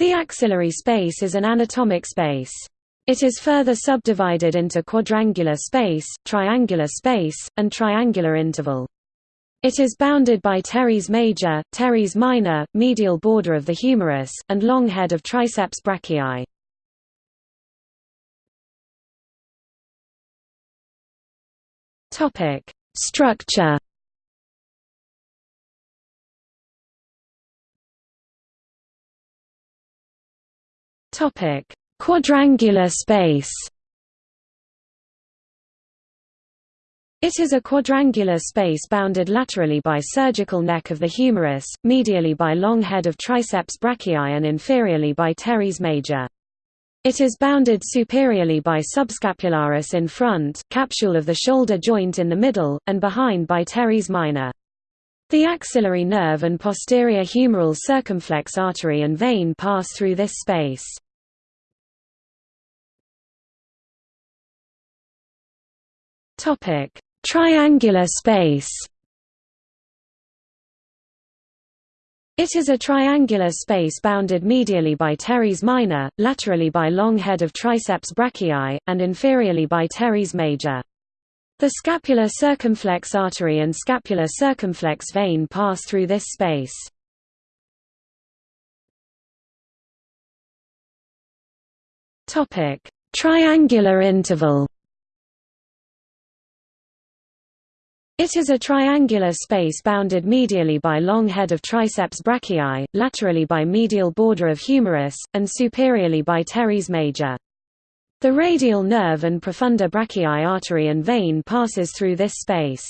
The axillary space is an anatomic space. It is further subdivided into quadrangular space, triangular space, and triangular interval. It is bounded by teres major, teres minor, medial border of the humerus, and long head of triceps brachii. Structure. Topic: Quadrangular space. It is a quadrangular space bounded laterally by surgical neck of the humerus, medially by long head of triceps brachii and inferiorly by teres major. It is bounded superiorly by subscapularis in front, capsule of the shoulder joint in the middle, and behind by teres minor. The axillary nerve and posterior humeral circumflex artery and vein pass through this space. Topic: Triangular space. It is a triangular space bounded medially by teres minor, laterally by long head of triceps brachii, and inferiorly by teres major. The scapular circumflex artery and scapular circumflex vein pass through this space. Topic: Triangular interval It is a triangular space bounded medially by long head of triceps brachii, laterally by medial border of humerus, and superiorly by teres major. The radial nerve and profunda brachii artery and vein passes through this space.